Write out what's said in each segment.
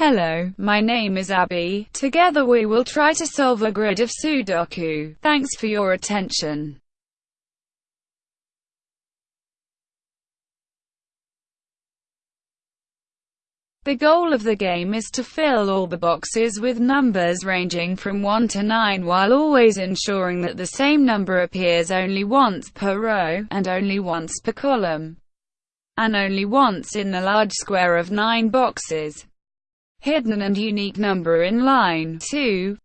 Hello, my name is Abby. Together we will try to solve a grid of Sudoku. Thanks for your attention. The goal of the game is to fill all the boxes with numbers ranging from 1 to 9 while always ensuring that the same number appears only once per row, and only once per column, and only once in the large square of 9 boxes. Hidden and unique number in line 2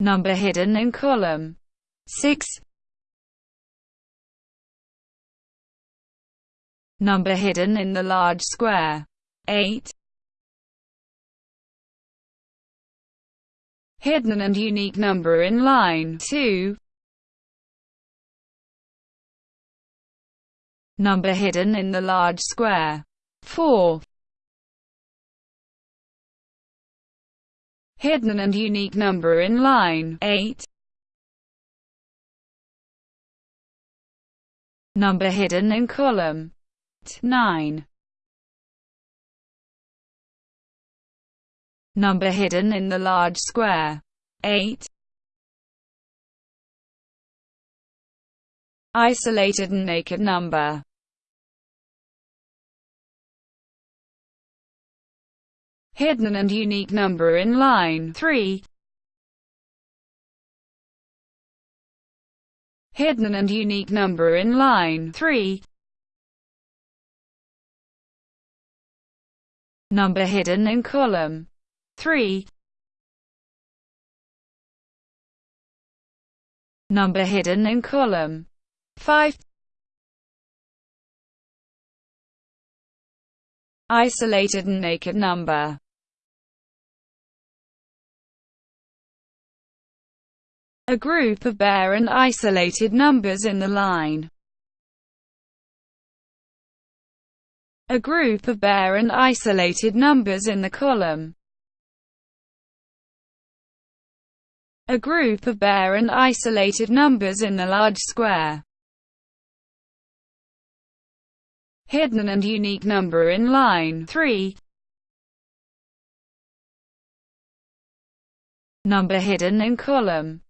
Number hidden in column 6 Number hidden in the large square. 8. Hidden and unique number in line 2. Number hidden in the large square. 4. Hidden and unique number in line 8. Number hidden in column 9. Number hidden in the large square. 8. Isolated and naked number. Hidden and unique number in line 3. Hidden and unique number in line 3. Number hidden in column 3. Number hidden in column 5. Isolated and naked number. A group of bare and isolated numbers in the line. a group of bare and isolated numbers in the column. A group of bare and isolated numbers in the large square. Hidden and unique number in line 3. Number hidden in column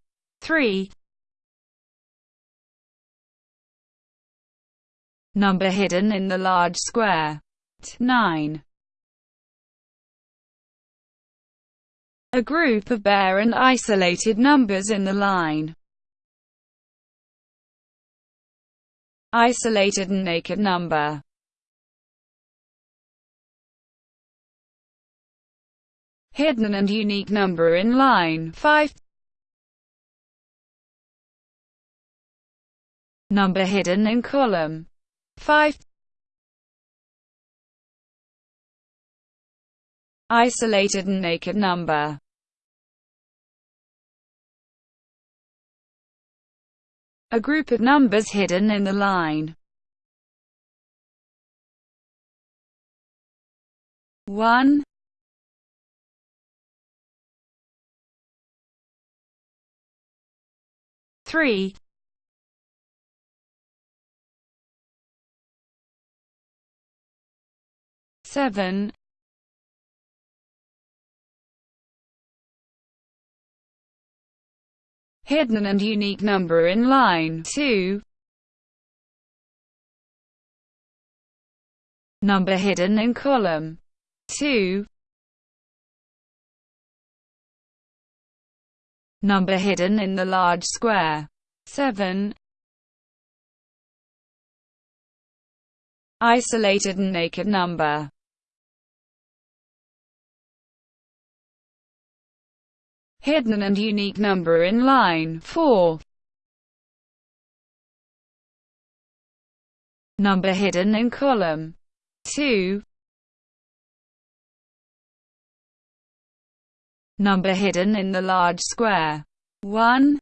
3. Number hidden in the large square. 9. A group of bare and isolated numbers in the line. Isolated and naked number. Hidden and unique number in line 5. Number hidden in column. 5 Isolated and naked number. A group of numbers hidden in the line. 1 3 seven. Hidden and unique number in line 2 number hidden in column 2 number hidden in the large square 7 isolated and naked number hidden and unique number in line 4. Number hidden in column 2. Number hidden in the large square 1.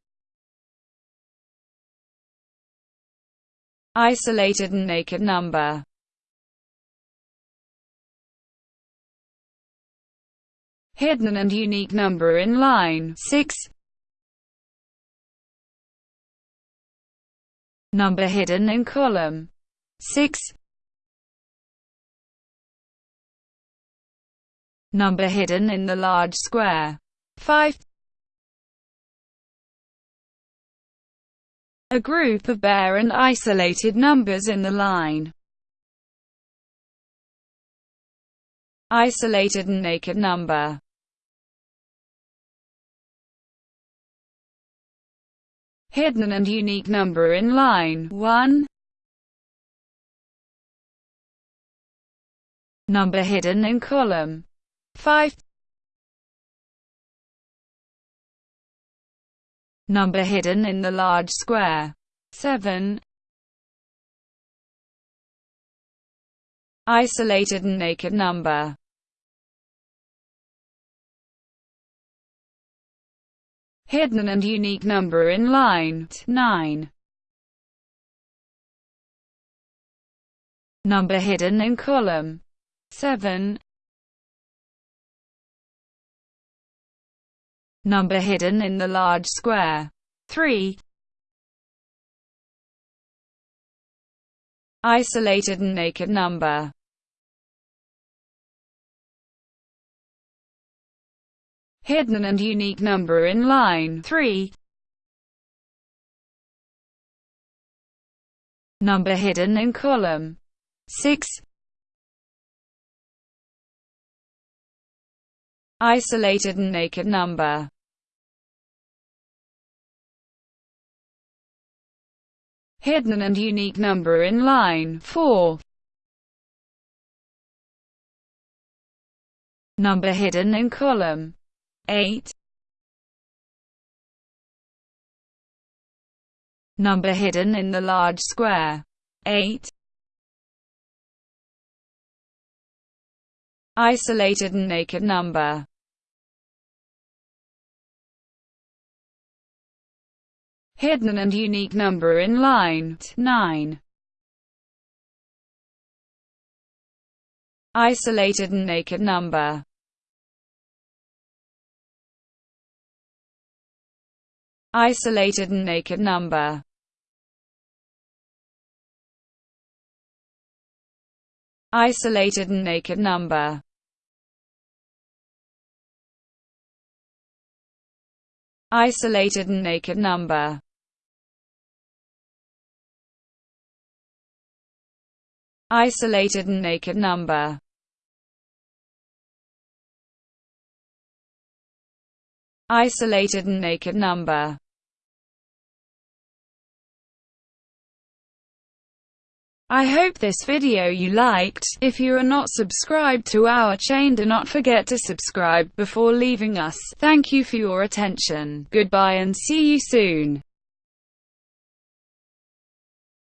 Isolated and naked number hidden and unique number in line 6. Number hidden in column 6. Number hidden in the large square. 5 A group of bare and isolated numbers in the line. Isolated and naked number. Hidden and unique number in line 1. Number hidden in column 5. Number hidden in the large square 7. Isolated and naked number hidden and unique number in line 9. Number hidden in column 7. Number hidden in the large square 3. Isolated and naked number hidden and unique number in line 3. Number hidden in column 6. Isolated and naked number hidden and unique number in line 4. Number hidden in column 8 Number hidden in the large square 8 Isolated and naked number. Hidden and unique number in line 9 Isolated and naked number Isolated and naked number. Isolated and naked number. Isolated and naked number. Isolated and naked number Isolated and naked number I hope this video you liked. If you are not subscribed to our chain do not forget to subscribe before leaving us. Thank you for your attention. Goodbye and see you soon.